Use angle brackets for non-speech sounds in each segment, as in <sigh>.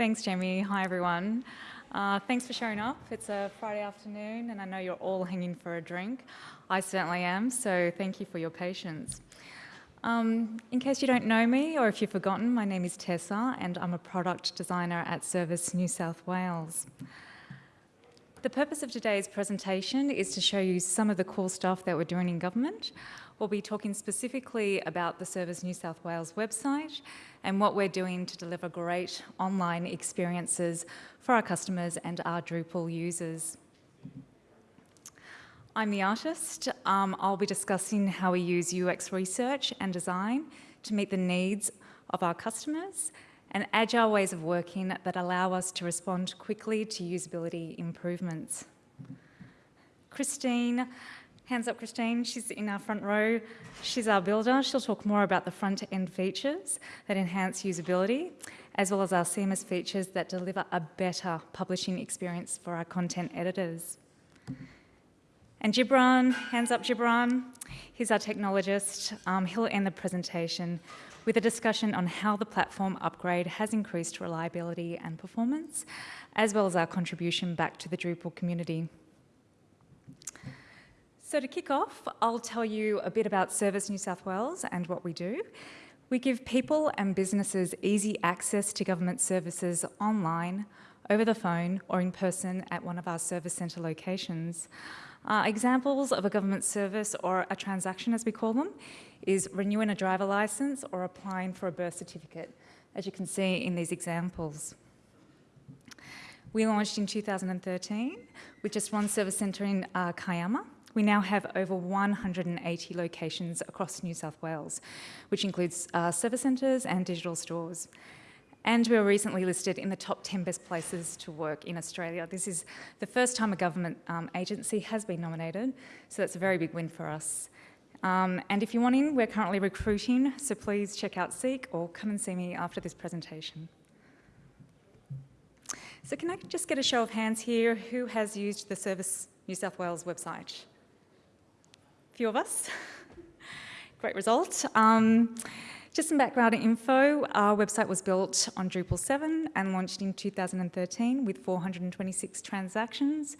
Thanks, Jamie. Hi, everyone. Uh, thanks for showing up. It's a Friday afternoon, and I know you're all hanging for a drink. I certainly am, so thank you for your patience. Um, in case you don't know me, or if you've forgotten, my name is Tessa, and I'm a product designer at Service New South Wales. The purpose of today's presentation is to show you some of the cool stuff that we're doing in government. We'll be talking specifically about the Service New South Wales website and what we're doing to deliver great online experiences for our customers and our Drupal users. I'm the artist. Um, I'll be discussing how we use UX research and design to meet the needs of our customers and agile ways of working that allow us to respond quickly to usability improvements. Christine, hands up Christine, she's in our front row. She's our builder. She'll talk more about the front-end features that enhance usability, as well as our CMS features that deliver a better publishing experience for our content editors. And Gibran, hands up Gibran, he's our technologist. Um, he'll end the presentation with a discussion on how the platform upgrade has increased reliability and performance, as well as our contribution back to the Drupal community. So to kick off, I'll tell you a bit about Service New South Wales and what we do. We give people and businesses easy access to government services online, over the phone or in person at one of our service centre locations. Uh, examples of a government service or a transaction, as we call them, is renewing a driver licence or applying for a birth certificate, as you can see in these examples. We launched in 2013 with just one service centre in uh, Kiama. We now have over 180 locations across New South Wales, which includes uh, service centres and digital stores. And we were recently listed in the top 10 best places to work in Australia. This is the first time a government um, agency has been nominated, so that's a very big win for us. Um, and if you want in, we're currently recruiting, so please check out Seek or come and see me after this presentation. So can I just get a show of hands here, who has used the Service New South Wales website? Few of us. Great result. Um, just some background info, our website was built on Drupal 7 and launched in 2013 with 426 transactions.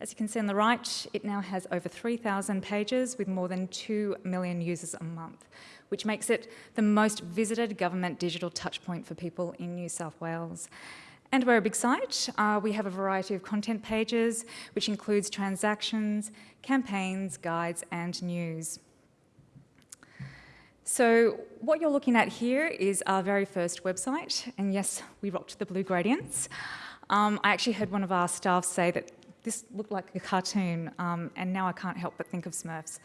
As you can see on the right, it now has over 3,000 pages with more than 2 million users a month, which makes it the most visited government digital touchpoint for people in New South Wales. And we're a big site. Uh, we have a variety of content pages, which includes transactions, campaigns, guides, and news. So what you're looking at here is our very first website, and yes, we rocked the blue gradients. Um, I actually heard one of our staff say that this looked like a cartoon, um, and now I can't help but think of Smurfs.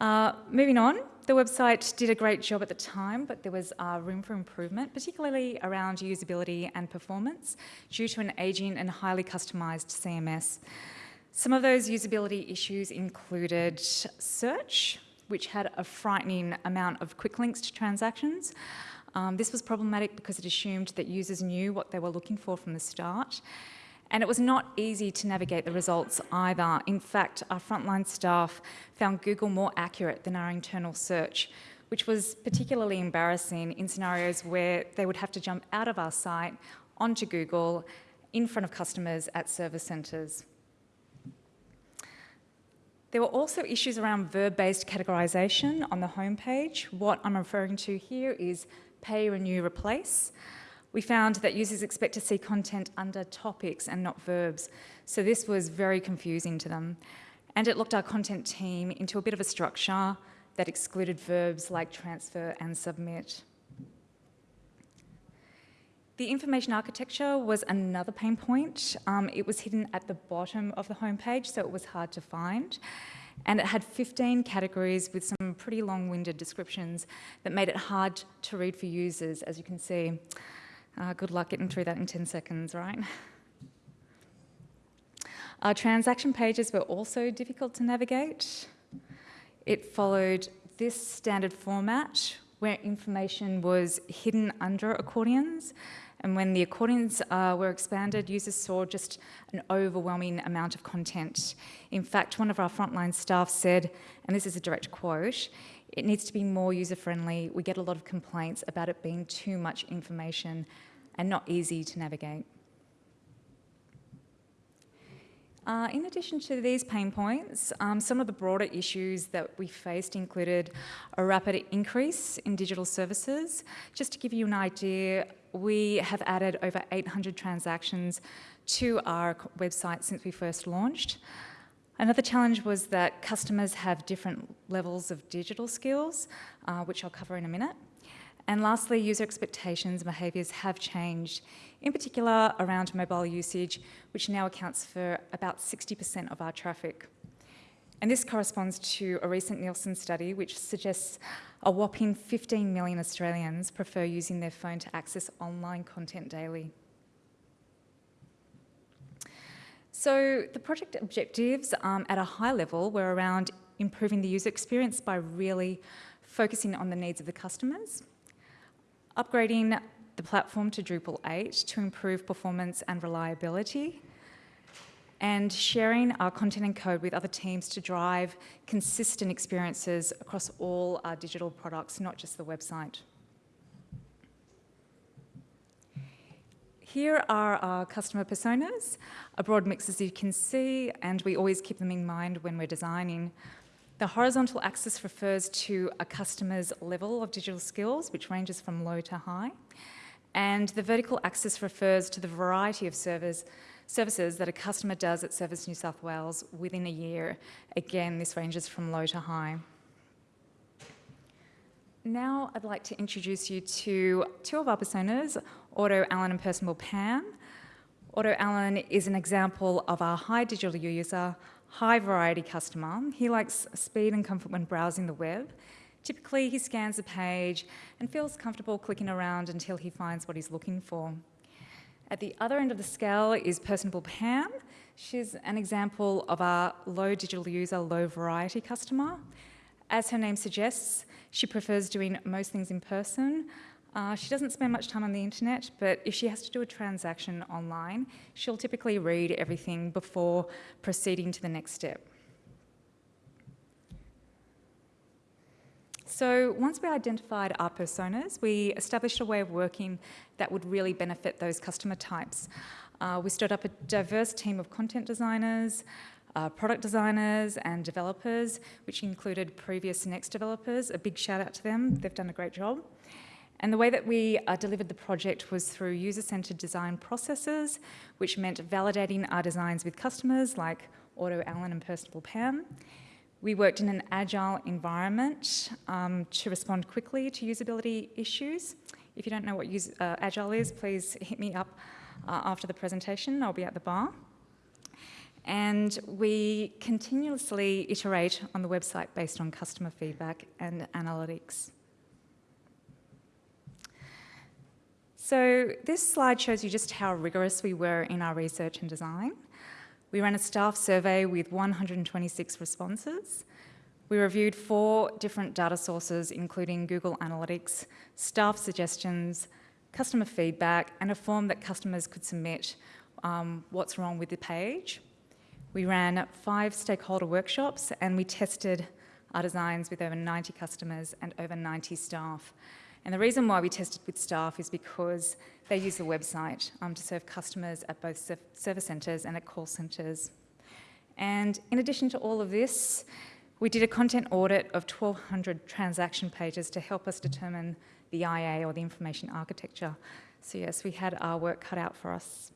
Uh, moving on, the website did a great job at the time, but there was uh, room for improvement, particularly around usability and performance, due to an aging and highly customised CMS. Some of those usability issues included search, which had a frightening amount of quick links to transactions. Um, this was problematic because it assumed that users knew what they were looking for from the start. And it was not easy to navigate the results either. In fact, our frontline staff found Google more accurate than our internal search, which was particularly embarrassing in scenarios where they would have to jump out of our site onto Google in front of customers at service centres. There were also issues around verb-based categorisation on the homepage. What I'm referring to here is pay, renew, replace. We found that users expect to see content under topics and not verbs, so this was very confusing to them. And it locked our content team into a bit of a structure that excluded verbs like transfer and submit. The information architecture was another pain point. Um, it was hidden at the bottom of the homepage, so it was hard to find. And it had 15 categories with some pretty long-winded descriptions that made it hard to read for users, as you can see. Uh, good luck getting through that in 10 seconds, right? Our transaction pages were also difficult to navigate. It followed this standard format where information was hidden under accordions and when the accordions uh, were expanded, users saw just an overwhelming amount of content. In fact, one of our frontline staff said, and this is a direct quote, it needs to be more user-friendly. We get a lot of complaints about it being too much information. and not easy to navigate. Uh, in addition to these pain points, um, some of the broader issues that we faced included a rapid increase in digital services. Just to give you an idea, we have added over 800 transactions to our website since we first launched. Another challenge was that customers have different levels of digital skills, uh, which I'll cover in a minute. And lastly, user expectations and behaviours have changed, in particular around mobile usage, which now accounts for about 60% of our traffic. And this corresponds to a recent Nielsen study which suggests a whopping 15 million Australians prefer using their phone to access online content daily. So the project objectives um, at a high level were around improving the user experience by really focusing on the needs of the customers, upgrading the platform to Drupal 8 to improve performance and reliability, and sharing our content and code with other teams to drive consistent experiences across all our digital products, not just the website. Here are our customer personas, a broad mix as you can see, and we always keep them in mind when we're designing. The horizontal axis refers to a customer's level of digital skills, which ranges from low to high. And the vertical axis refers to the variety of service, services that a customer does at Service New South Wales within a year. Again, this ranges from low to high. Now I'd like to introduce you to two of our personas, Auto Alan and Personable Pam. Auto Alan is an example of our high digital user, high variety customer. He likes speed and comfort when browsing the web. Typically, he scans a page and feels comfortable clicking around until he finds what he's looking for. At the other end of the scale is Personable Pam. She's an example of our low digital user, low variety customer. As her name suggests, she prefers doing most things in person. Uh, she doesn't spend much time on the internet, but if she has to do a transaction online, she'll typically read everything before proceeding to the next step. So once we identified our personas, we established a way of working that would really benefit those customer types. Uh, we stood up a diverse team of content designers, uh, product designers and developers, which included PreviousNext developers. A big shout out to them, they've done a great job. And the way that we uh, delivered the project was through user-centred design processes, which meant validating our designs with customers like Auto Alan and Personable Pam, we worked in an agile environment um, to respond quickly to usability issues. If you don't know what use, uh, agile is, please hit me up uh, after the presentation. I'll be at the bar. And we continuously iterate on the website based on customer feedback and analytics. So this slide shows you just how rigorous we were in our research and design. We ran a staff survey with 126 responses. We reviewed four different data sources, including Google Analytics, staff suggestions, customer feedback, and a form that customers could submit um, what's wrong with the page. We ran five stakeholder workshops and we tested our designs with over 90 customers and over 90 staff. And the reason why we tested with staff is because they use the website um, to serve customers at both service centres and at call centres. And in addition to all of this, we did a content audit of 1,200 transaction pages to help us determine the IA or the information architecture. So yes, we had our work cut out for us.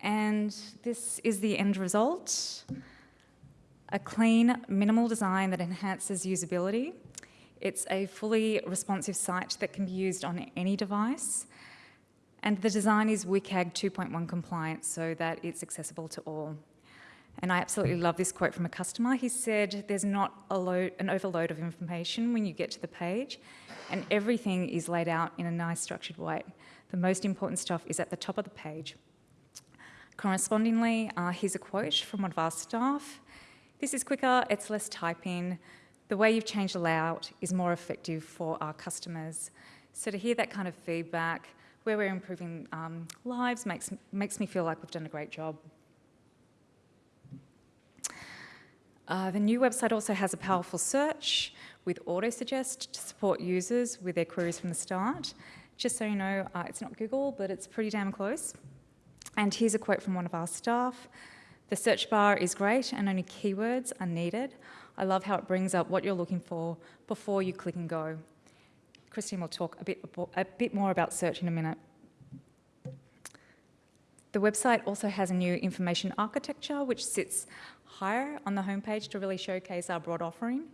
And this is the end result. A clean, minimal design that enhances usability it's a fully responsive site that can be used on any device. And the design is WCAG 2.1 compliant so that it's accessible to all. And I absolutely love this quote from a customer. He said, there's not load, an overload of information when you get to the page and everything is laid out in a nice structured way. The most important stuff is at the top of the page. Correspondingly, uh, here's a quote from one of our staff. This is quicker, it's less typing, the way you've changed the layout is more effective for our customers. So to hear that kind of feedback, where we're improving um, lives, makes, makes me feel like we've done a great job. Uh, the new website also has a powerful search. with auto-suggest to support users with their queries from the start. Just so you know, uh, it's not Google, but it's pretty damn close. And here's a quote from one of our staff. The search bar is great and only keywords are needed. I love how it brings up what you're looking for before you click and go. Christine will talk a bit, a bit more about search in a minute. The website also has a new information architecture which sits higher on the homepage to really showcase our broad offering.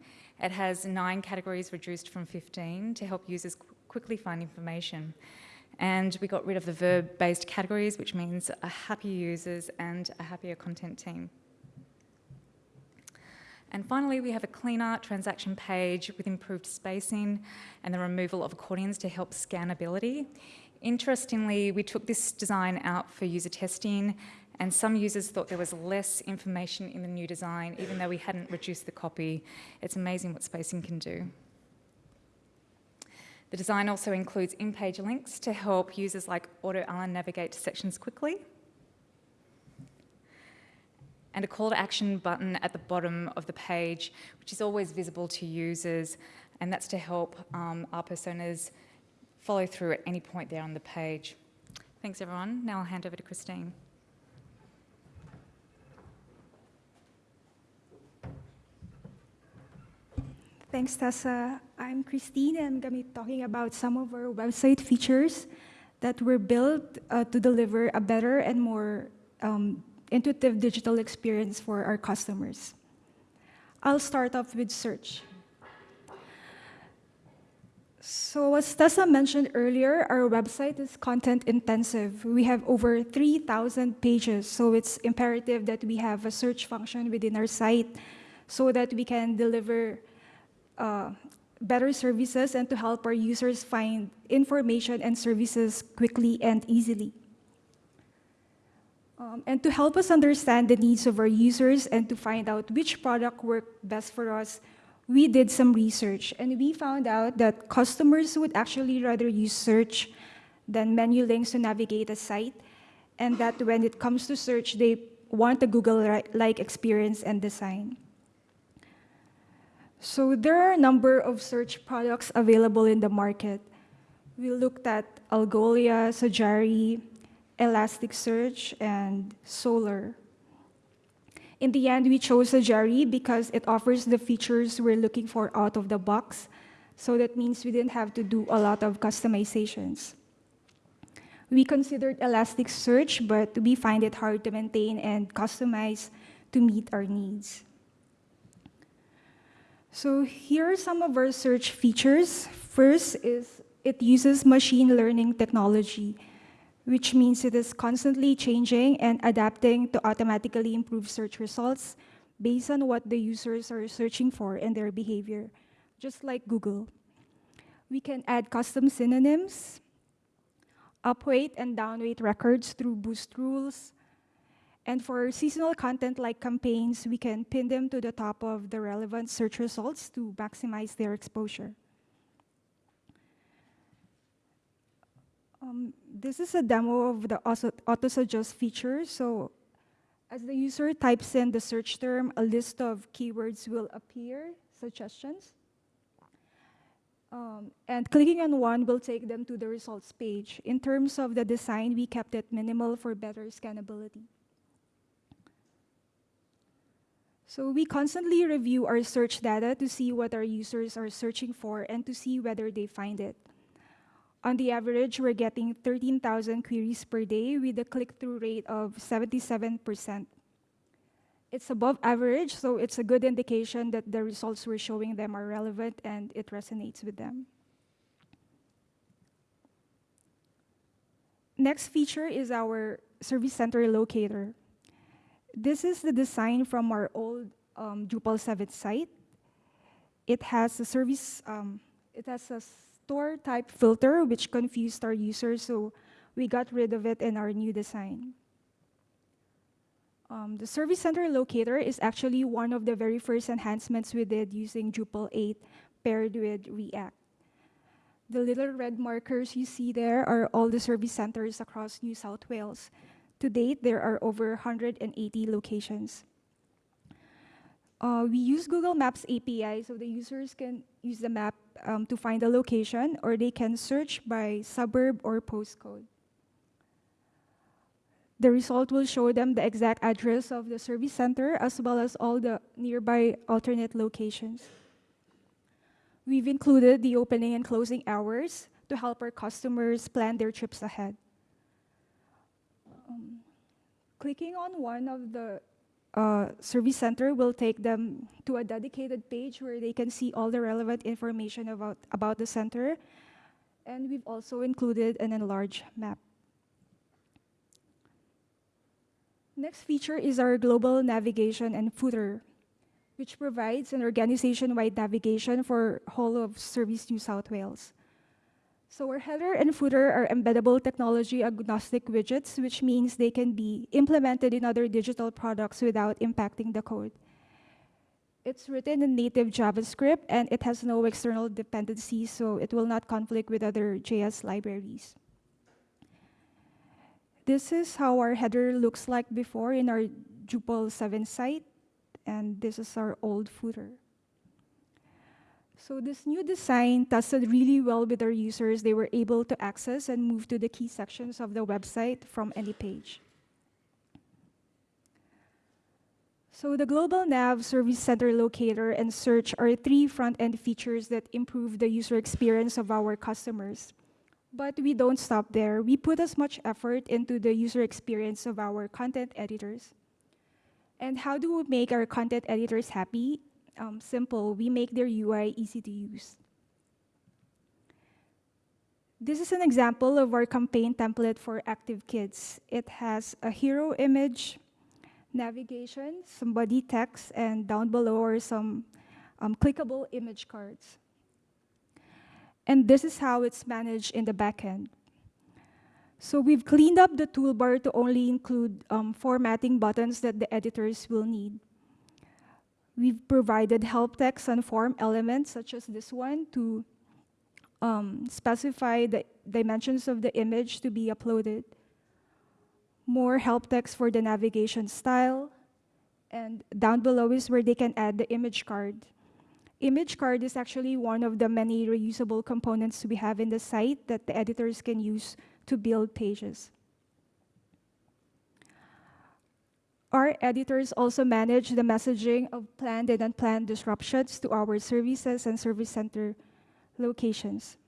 It has nine categories reduced from 15 to help users qu quickly find information. And we got rid of the verb-based categories, which means a happier users and a happier content team. And finally, we have a cleaner transaction page with improved spacing and the removal of accordions to help scannability. Interestingly, we took this design out for user testing and some users thought there was less information in the new design, even though we hadn't reduced the copy. It's amazing what spacing can do. The design also includes in-page links to help users like AutoAlan navigate to sections quickly. And a call to action button at the bottom of the page, which is always visible to users, and that's to help um, our personas follow through at any point there on the page. Thanks everyone. Now I'll hand over to Christine. Thanks, Tessa. I'm Christine, and I'm going to be talking about some of our website features that were built uh, to deliver a better and more um, intuitive digital experience for our customers. I'll start off with search. So as Tessa mentioned earlier, our website is content intensive. We have over 3,000 pages, so it's imperative that we have a search function within our site so that we can deliver uh, better services and to help our users find information and services quickly and easily. Um, and to help us understand the needs of our users and to find out which product worked best for us, we did some research and we found out that customers would actually rather use search than menu links to navigate a site and that when it comes to search, they want a Google-like experience and design. So there are a number of search products available in the market. We looked at Algolia, Sogari, Elasticsearch, and Solr. In the end, we chose Sogari because it offers the features we're looking for out of the box. So that means we didn't have to do a lot of customizations. We considered Elasticsearch, but we find it hard to maintain and customize to meet our needs. So here are some of our search features. First is it uses machine learning technology, which means it is constantly changing and adapting to automatically improve search results based on what the users are searching for and their behavior, just like Google. We can add custom synonyms, upweight and downweight records through boost rules, and for seasonal content like campaigns, we can pin them to the top of the relevant search results to maximize their exposure. Um, this is a demo of the auto-suggest feature. So as the user types in the search term, a list of keywords will appear, suggestions. Um, and clicking on one will take them to the results page. In terms of the design, we kept it minimal for better scannability. So we constantly review our search data to see what our users are searching for and to see whether they find it. On the average, we're getting 13,000 queries per day with a click-through rate of 77%. It's above average, so it's a good indication that the results we're showing them are relevant and it resonates with them. Next feature is our service center locator. This is the design from our old um, Drupal 7 site. It has a service, um, it has a store type filter which confused our users, so we got rid of it in our new design. Um, the Service Center Locator is actually one of the very first enhancements we did using Drupal 8 paired with React. The little red markers you see there are all the service centers across New South Wales. To date, there are over 180 locations. Uh, we use Google Maps API, so the users can use the map um, to find a location, or they can search by suburb or postcode. The result will show them the exact address of the service center as well as all the nearby alternate locations. We've included the opening and closing hours to help our customers plan their trips ahead. Um, clicking on one of the uh, service center will take them to a dedicated page where they can see all the relevant information about, about the center. And we've also included an enlarged map. Next feature is our global navigation and footer, which provides an organization-wide navigation for whole of Service New South Wales. So our header and footer are embeddable technology agnostic widgets, which means they can be implemented in other digital products without impacting the code. It's written in native JavaScript and it has no external dependencies, so it will not conflict with other JS libraries. This is how our header looks like before in our Drupal 7 site, and this is our old footer. So this new design tested really well with our users. They were able to access and move to the key sections of the website from any page. So the Global Nav Service Center Locator and Search are three front-end features that improve the user experience of our customers. But we don't stop there. We put as much effort into the user experience of our content editors. And how do we make our content editors happy? Um, simple, we make their UI easy to use. This is an example of our campaign template for Active Kids. It has a hero image, navigation, some body text, and down below are some um, clickable image cards. And this is how it's managed in the backend. So we've cleaned up the toolbar to only include um, formatting buttons that the editors will need. We've provided help text and form elements, such as this one, to um, specify the dimensions of the image to be uploaded. More help text for the navigation style. And down below is where they can add the image card. Image card is actually one of the many reusable components we have in the site that the editors can use to build pages. Our editors also manage the messaging of planned and unplanned disruptions to our services and service center locations.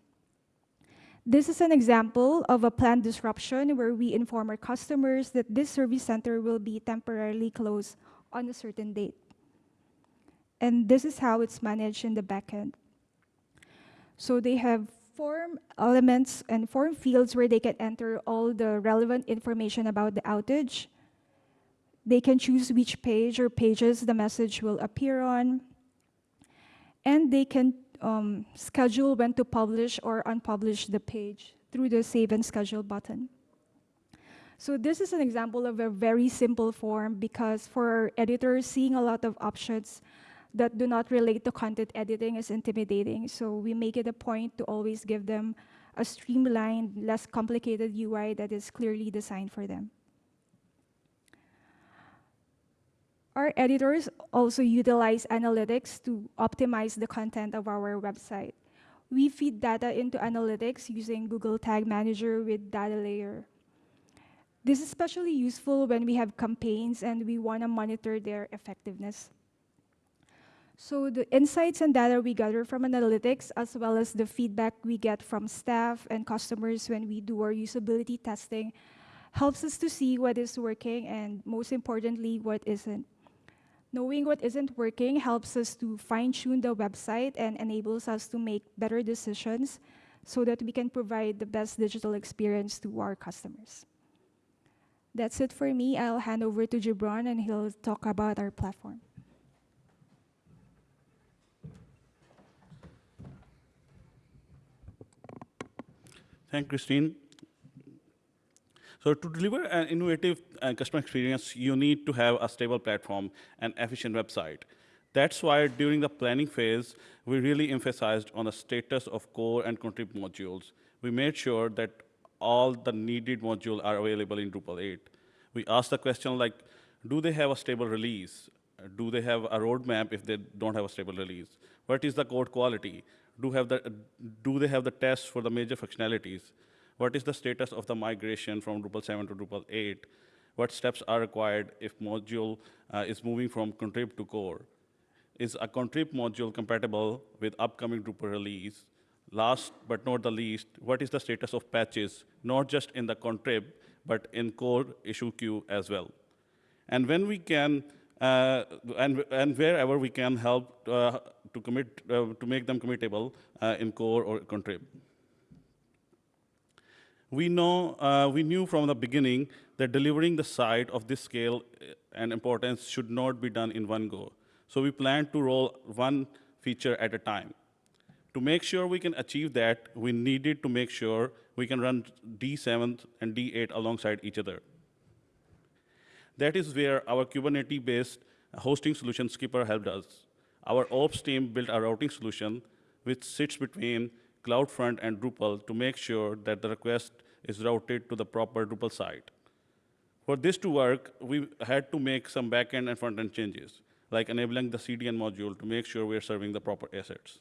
This is an example of a planned disruption where we inform our customers that this service center will be temporarily closed on a certain date. And this is how it's managed in the backend. So they have form elements and form fields where they can enter all the relevant information about the outage. They can choose which page or pages the message will appear on. And they can um, schedule when to publish or unpublish the page through the Save and Schedule button. So this is an example of a very simple form because for editors, seeing a lot of options that do not relate to content editing is intimidating. So we make it a point to always give them a streamlined, less complicated UI that is clearly designed for them. Our editors also utilize analytics to optimize the content of our website. We feed data into analytics using Google Tag Manager with Data Layer. This is especially useful when we have campaigns and we want to monitor their effectiveness. So the insights and data we gather from analytics, as well as the feedback we get from staff and customers when we do our usability testing, helps us to see what is working and most importantly, what isn't. Knowing what isn't working helps us to fine-tune the website and enables us to make better decisions so that we can provide the best digital experience to our customers. That's it for me. I'll hand over to Gibran and he'll talk about our platform. Thank you, Christine. So to deliver an innovative uh, customer experience, you need to have a stable platform and efficient website. That's why during the planning phase, we really emphasized on the status of core and contrib modules. We made sure that all the needed modules are available in Drupal 8. We asked the question like, do they have a stable release? Do they have a roadmap if they don't have a stable release? What is the code quality? Do, have the, do they have the tests for the major functionalities? What is the status of the migration from Drupal 7 to Drupal 8? What steps are required if module uh, is moving from contrib to core? Is a contrib module compatible with upcoming Drupal release? Last but not the least, what is the status of patches, not just in the contrib, but in core issue queue as well? And when we can, uh, and, and wherever we can help uh, to commit, uh, to make them committable uh, in core or contrib. We know, uh, we knew from the beginning that delivering the site of this scale uh, and importance should not be done in one go. So we planned to roll one feature at a time. To make sure we can achieve that, we needed to make sure we can run D7 and D8 alongside each other. That is where our Kubernetes-based hosting solution Skpr helped us. Our ops team built a routing solution which sits between CloudFront and Drupal to make sure that the request is routed to the proper Drupal site. For this to work, we had to make some backend and front-end changes, like enabling the CDN module to make sure we're serving the proper assets.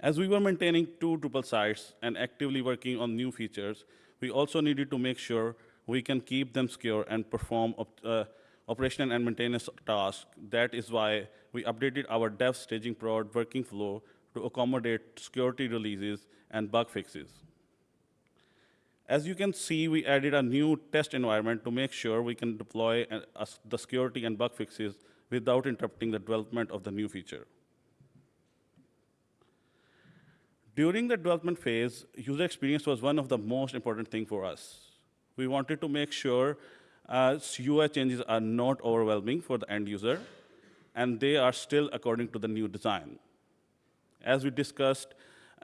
As we were maintaining two Drupal sites and actively working on new features, we also needed to make sure we can keep them secure and perform uh, operational and maintenance tasks. That is why we updated our dev staging prod working flow to accommodate security releases and bug fixes. As you can see, we added a new test environment to make sure we can deploy uh, the security and bug fixes without interrupting the development of the new feature. During the development phase, user experience was one of the most important things for us. We wanted to make sure uh, UI changes are not overwhelming for the end user, and they are still according to the new design. As we discussed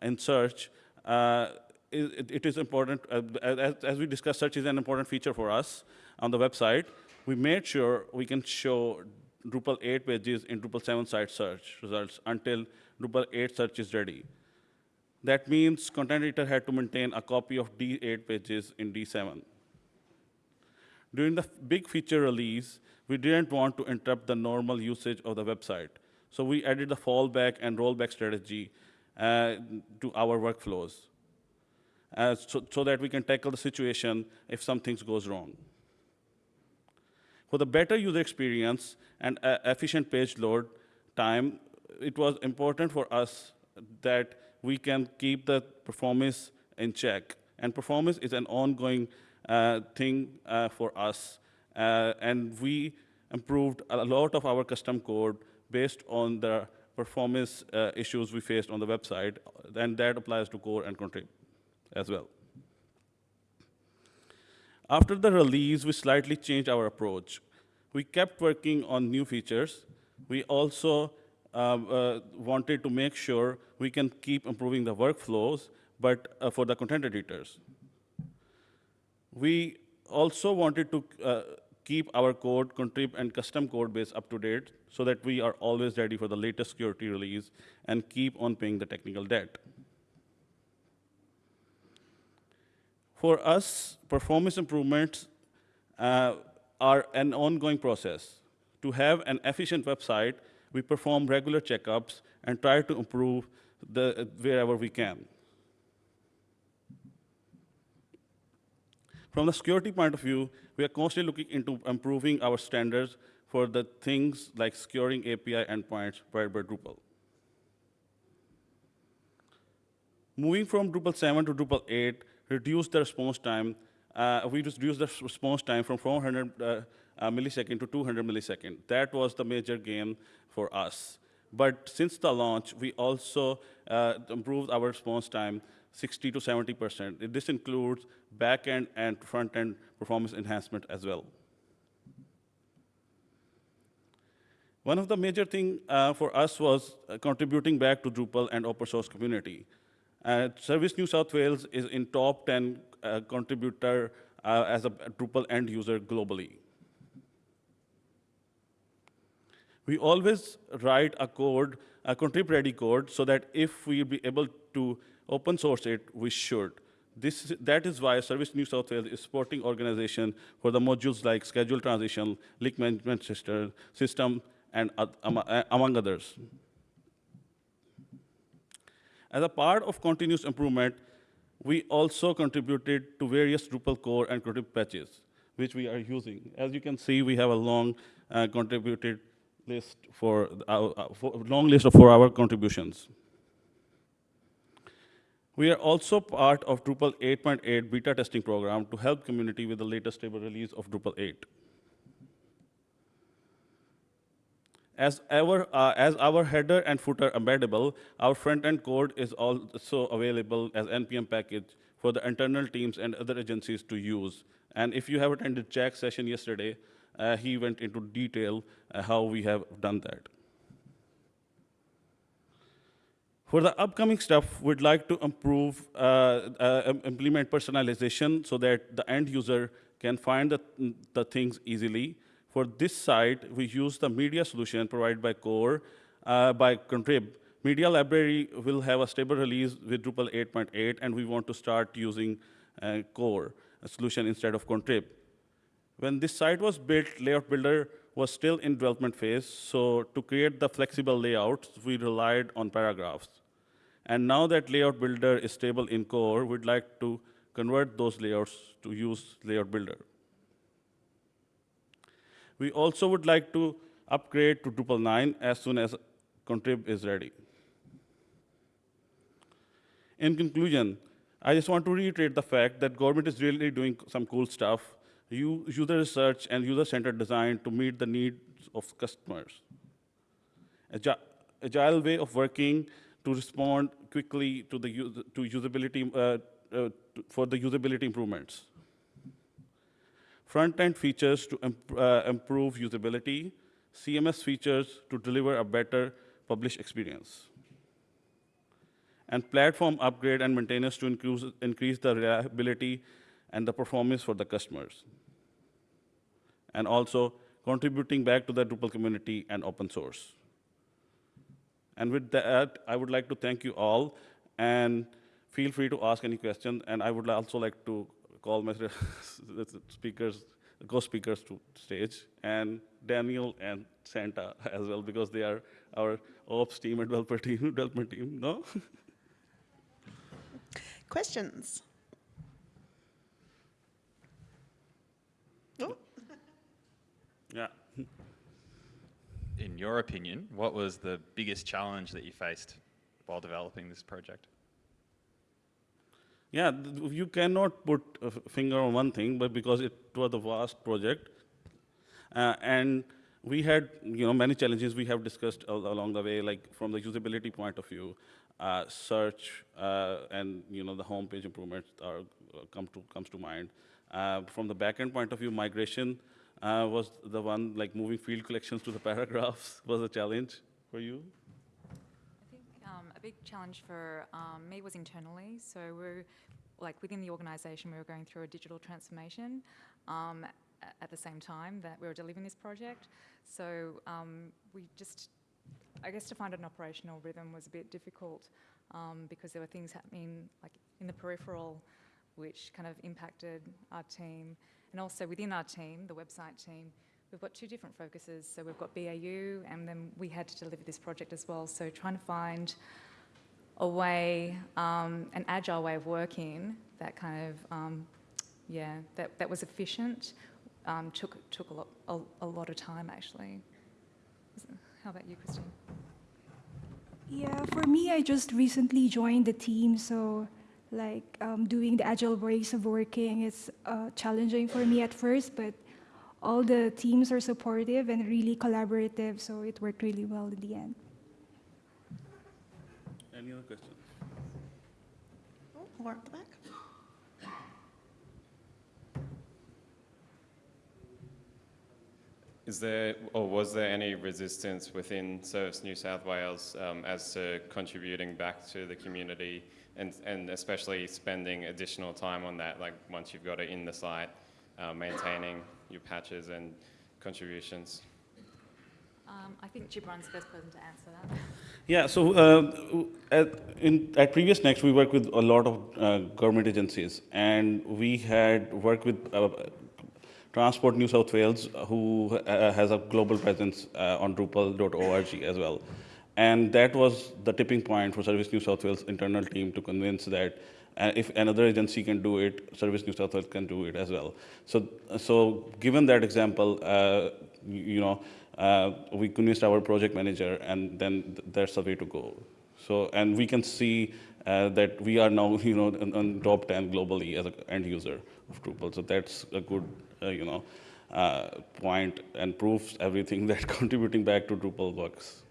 in search, uh, it, it is important, uh, as, as, we discussed, search is an important feature for us on the website. We made sure we can show Drupal 8 pages in Drupal 7 site search results until Drupal 8 search is ready. That means content editor had to maintain a copy of D8 pages in D7. During the big feature release, we didn't want to interrupt the normal usage of the website. So we added the fallback and rollback strategy uh, to our workflows uh, so, so that we can tackle the situation if something goes wrong. For the better user experience and uh, efficient page load time, it was important for us that we can keep the performance in check. And performance is an ongoing thing uh, for us. Uh, and we improved a lot of our custom code based on the performance uh, issues we faced on the website, and that applies to core and contrib as well. After the release, we slightly changed our approach. We kept working on new features. We also um, uh, wanted to make sure we can keep improving the workflows, but uh, for the content editors. We also wanted to uh, keep our code, contrib, and custom code base up to date so that we are always ready for the latest security release and keep on paying the technical debt. For us, performance improvements uh, are an ongoing process. To have an efficient website, we perform regular checkups and try to improve the, wherever we can. From the security point of view, we are constantly looking into improving our standards for the things like securing API endpoints provided by Drupal. Moving from Drupal 7 to Drupal 8 reduced the response time. Uh, we reduced the response time from 400 uh, uh, millisecond to 200 millisecond. That was the major gain for us. But since the launch, we also uh, improved our response time 60 to 70%. This includes back-end and front-end performance enhancement as well. One of the major things uh, for us was uh, contributing back to Drupal and open source community. Uh, Service New South Wales is in top 10 uh, contributor uh, as a Drupal end user globally. We always write a code, a contrib ready code, so that if we be able to open source it, we should. This, that is why Service New South Wales is supporting organization for the modules like schedule transition, leak management system, system and uh, among others. As a part of continuous improvement, we also contributed to various Drupal core and contrib patches, which we are using. As you can see, we have a long uh, contributed list for, our, uh, for long list of for our contributions. We are also part of Drupal 8.8 beta testing program to help community with the latest stable release of Drupal 8. As our, uh, as our header and footer embeddable, our front-end code is also available as NPM package for the internal teams and other agencies to use. And if you have attended Jack's session yesterday, uh, he went into detail uh, how we have done that. For the upcoming stuff, we'd like to improve, uh, uh, implement personalization so that the end user can find the, the things easily. For this site, we use the media solution provided by Core, uh, by Contrib. Media library will have a stable release with Drupal 8.8, and we want to start using uh, Core solution instead of Contrib. When this site was built, Layout Builder was still in development phase, so to create the flexible layouts, we relied on paragraphs. And now that Layout Builder is stable in core, we'd like to convert those layouts to use Layout Builder. We also would like to upgrade to Drupal 9 as soon as Contrib is ready. In conclusion, I just want to reiterate the fact that government is really doing some cool stuff, user research and user-centered design to meet the needs of customers. Agi- Agile way of working to respond quickly to the to usability uh, uh, for the usability improvements. Front-end features to imp- uh, improve usability, CMS features to deliver a better publish experience and platform upgrade and maintenance to increase, increase the reliability and the performance for the customers. And also contributing back to the Drupal community and open source. And with that, I would like to thank you all, and feel free to ask any questions. And I would also like to call my <laughs> speakers, co-speakers to stage, and Daniel and Santa <laughs> as well, because they are our ops team and developer <laughs> team, development team. No? Questions? Oh, yeah. In your opinion, what was the biggest challenge that you faced while developing this project? Yeah, you cannot put a finger on one thing, but because it was a vast project, uh, and we had you know many challenges we have discussed al- along the way, like from the usability point of view, uh, search uh, and you know the homepage improvements are uh, come to comes to mind. Uh, from the backend point of view, migration uh, was the one like moving field collections to the <laughs> paragraphs was a challenge for you. I think um, a big challenge for um, me was internally. So we're like within the organisation, we were going through a digital transformation um, at the same time that we were delivering this project. So um, we just, I guess, to find an operational rhythm was a bit difficult um, because there were things happening like in the peripheral, which kind of impacted our team, and also within our team, the website team. We've got two different focuses. So we've got BAU, and then we had to deliver this project as well. So trying to find a way, um, an agile way of working that kind of, um, yeah, that, that was efficient, um, took took a lot a, a lot of time actually. How about you, Christine? Yeah, for me, I just recently joined the team, so like um, doing the agile ways of working is uh, challenging for me at first, but all the teams are supportive and really collaborative, so it worked really well in the end. Any other questions? oh, more at the back. Is there, or was there any resistance within Service New South Wales um, as to contributing back to the community and, and especially spending additional time on that, like once you've got it in the site, uh, maintaining your patches and contributions? Um, I think Gibran's the best person to answer that. Yeah, so uh, at, in, at PreviousNext, we worked with a lot of uh, government agencies, and we had worked with uh, Transport New South Wales, who uh, has a global presence uh, on Drupal.org as well. And that was the tipping point for Service New South Wales internal team to convince that uh, if another agency can do it, Service New South Wales can do it as well. So, so given that example, uh, you, know, uh, we convinced our project manager, and then th- that's the way to go. So, and we can see uh, that we are now, <laughs> you know, on, on top 10 globally as an end user of Drupal. So that's a good, uh, you know, uh, point and proves everything <laughs> that contributing back to Drupal works.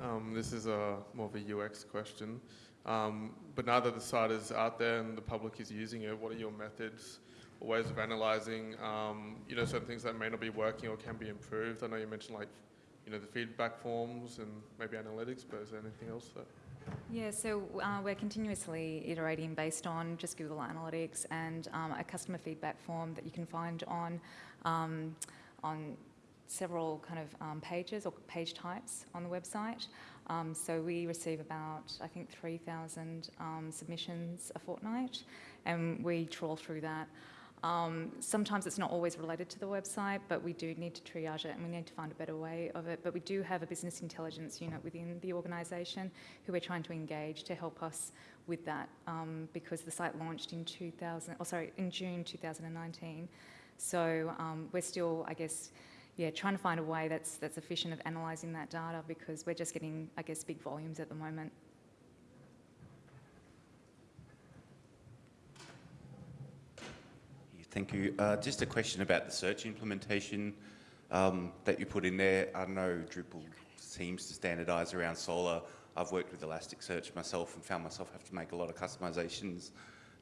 Um, this is a more of a UX question. Um, but now that the site is out there and the public is using it, what are your methods or ways of analysing, um, you know, certain things that may not be working or can be improved? I know you mentioned like, you know, the feedback forms and maybe analytics, but is there anything else that? Yeah, so uh, we're continuously iterating based on just Google Analytics and um, a customer feedback form that you can find on um, on several kind of um, pages or page types on the website. Um, so we receive about I think 3,000 um, submissions a fortnight, and we trawl through that. Um, sometimes it's not always related to the website, but we do need to triage it and we need to find a better way of it. But we do have a business intelligence unit within the organisation who we're trying to engage to help us with that um, because the site launched in 2000, oh sorry, in June 2019. So um, we're still, I guess, yeah, trying to find a way that's that's efficient of analysing that data because we're just getting, I guess, big volumes at the moment. Thank you. Uh, just a question about the search implementation um, that you put in there. I know Drupal seems to standardise around Solr. I've worked with Elasticsearch myself and found myself have to make a lot of customisations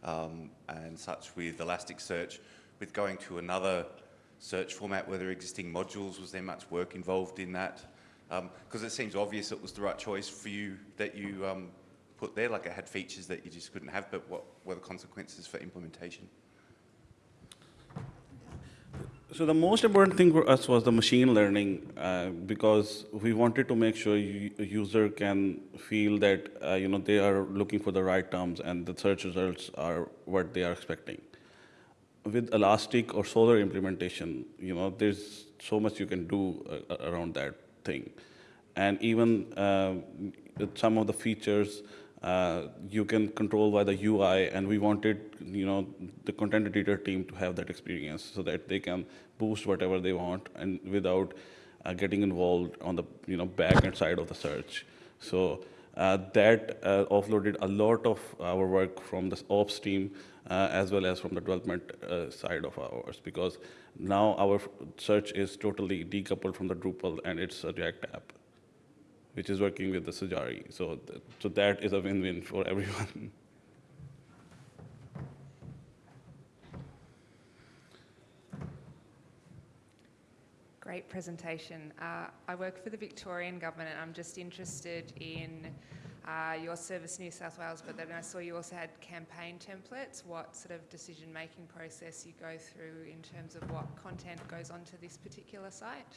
um, and such with Elasticsearch. With going to another search format where there existing modules, was there much work involved in that? Because it seems obvious it was the right choice for you that you um, put there, like it had features that you just couldn't have, but what were the consequences for implementation? So the most important thing for us was the machine learning uh, because we wanted to make sure a user can feel that uh, you know they are looking for the right terms and the search results are what they are expecting. With Elastic or Solr implementation, you know there's so much you can do uh, around that thing, and even uh, some of the features uh, you can control by the UI, and we wanted, you know, the content editor team to have that experience so that they can boost whatever they want and without uh, getting involved on the, you know, back end side of the search. So that uh, offloaded a lot of our work from the ops team uh, as well as from the development uh, side of ours because now our search is totally decoupled from the Drupal and it's a React app which is working with the Sajari. So, th- so that is a win-win for <laughs> everyone. Great presentation. Uh, I work for the Victorian Government and I'm just interested in uh, your Service New South Wales, but then I saw you also had campaign templates. What sort of decision making process you go through in terms of what content goes onto this particular site?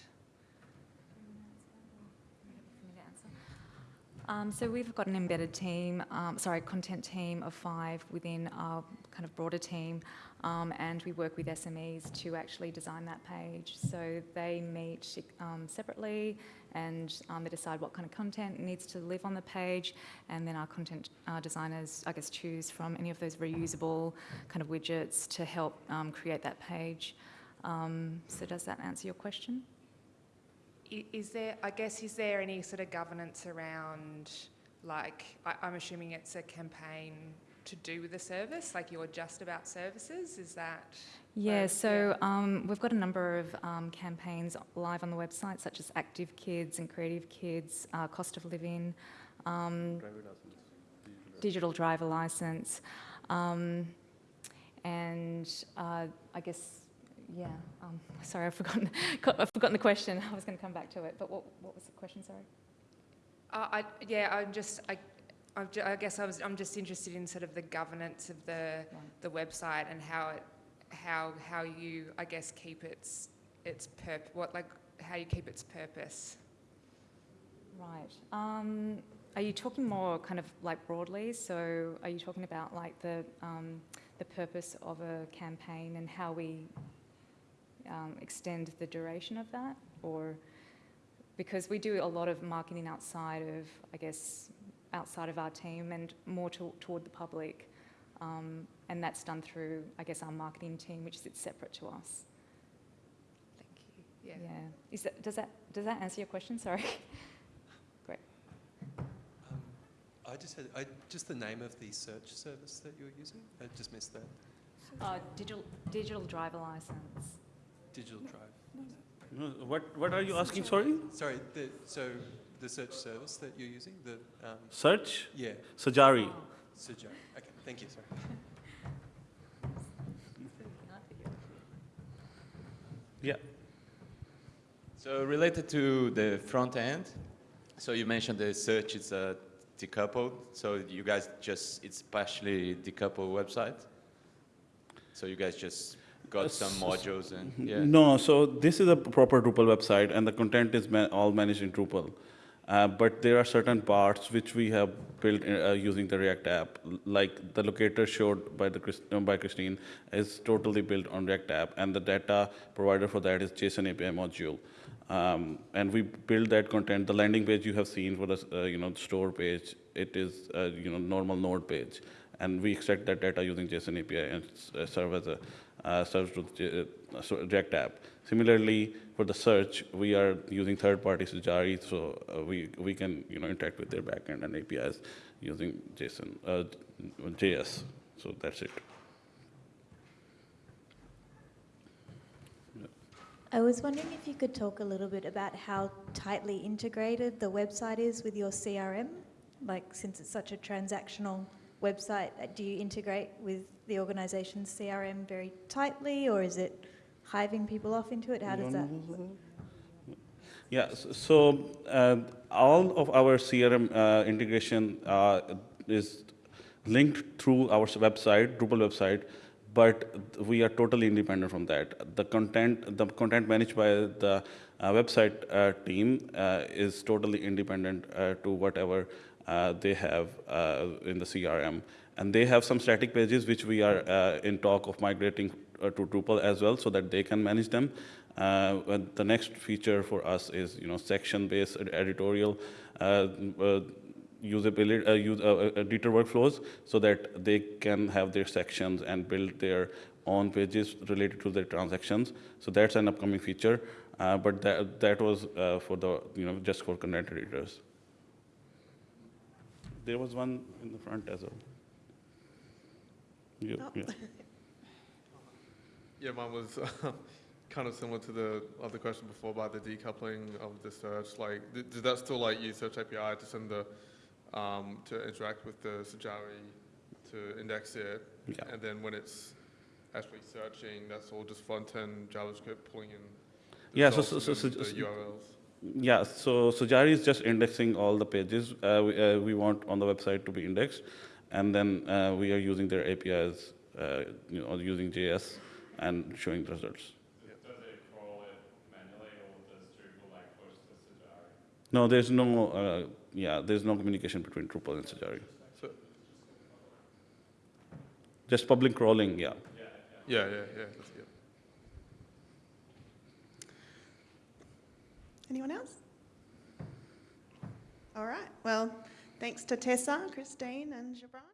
Um, so we've got an embedded team, um, sorry, content team of five within our kind of broader team, um, and we work with SMEs to actually design that page. So they meet um, separately, and um, they decide what kind of content needs to live on the page, and then our content uh, designers, I guess, choose from any of those reusable kind of widgets to help um, create that page. so does that answer your question? Is there, I guess, is there any sort of governance around, like, I, I'm assuming it's a campaign to do with the service, like you're just about services, is that? Yeah, where- so um, we've got a number of um, campaigns live on the website, such as Active Kids and Creative Kids, uh, Cost of Living, um, Digital Driver License, um, and uh, I guess, yeah, um, <laughs> sorry, I've forgotten, <laughs> I've forgotten the question. I was going to come back to it, but what, what was the question, sorry? Uh, I, yeah, I'm just, I, I'm ju- I guess I was, I'm just interested in sort of the governance of the, the website and how it, how, how you, I guess, keep its, its perp, what, like, how you keep its purpose. Right. Um, are you talking more kind of like broadly? So are you talking about like the, um, the purpose of a campaign and how we um, extend the duration of that? Or because we do a lot of marketing outside of, I guess, outside of our team and more to, toward the public. Um, and that's done through, I guess, our marketing team, which sits separate to us. Thank you. Yeah. Yeah. Is that, does, that, does that answer your question? Sorry. <laughs> Great. Um, I just had, I, just the name of the search service that you're using? I just missed that. Uh, digital, digital driver license. Digital Drive. No, What, what are you asking, sorry? Sorry, the, so the search service that you're using, the, um, Search? yeah, Sajari. Sujai. Okay, thank you, sorry. <laughs> Yeah. So related to the front end, so you mentioned the search is uh, decoupled. So you guys just, it's partially decoupled website? So you guys just got some modules and, yeah? No, so this is a proper Drupal website, and the content is ma- all managed in Drupal. Uh, but there are certain parts which we have built uh, using the React app, like the locator showed by the uh, by Christine is totally built on React app, and the data provider for that is JSON API module. Um, and we build that content. The landing page you have seen for the uh, you know store page, it is uh, you know normal node page, and we extract that data using JSON API and serve as a serves to the React app. Similarly, for the search, we are using third-party Sajari, so uh, we we can you know interact with their backend and APIs using JSON uh, JS. So that's it. I was wondering if you could talk a little bit about how tightly integrated the website is with your CRM. Like, since it's such a transactional website, uh, do you integrate with the organization's CRM very tightly, or is it hiving people off into it? How does that? Yeah, so uh, all of our CRM uh, integration uh, is linked through our website, Drupal website, but we are totally independent from that. The content, the content managed by the uh, website uh, team uh, is totally independent to whatever they have in the CRM. And they have some static pages which we are in talk of migrating to Drupal as well so that they can manage them. Uh, the next feature for us is, you know, section-based editorial uh, uh, usability, uh, use, uh, uh, editor workflows, so that they can have their sections and build their own pages related to their transactions. So that's an upcoming feature, uh, but that that was uh, for the, you know, just for content editors. There was one in the front as well. Yeah, Oh. yeah. <laughs> Yeah, mine was <laughs> kind of similar to the other question before about the decoupling of the search. Like, th- does that still like use Search API to send the um, to interact with the Sajari to index it, Yeah. and then when it's actually searching, that's all just front end JavaScript pulling in. the Yeah, so- results so- so- then so- URLs. Yeah, so Sajari is just indexing all the pages uh, we, uh, we want on the website to be indexed, and then uh, we are using their APIs, uh, you know, using JS and showing the results. No, there's no, uh, yeah, there's no communication between Drupal and Sajari. So, Just public crawling, yeah. yeah, yeah, yeah. That's, yeah. Anyone else? All right. Well, thanks to Tessa, Christine, and Gibran.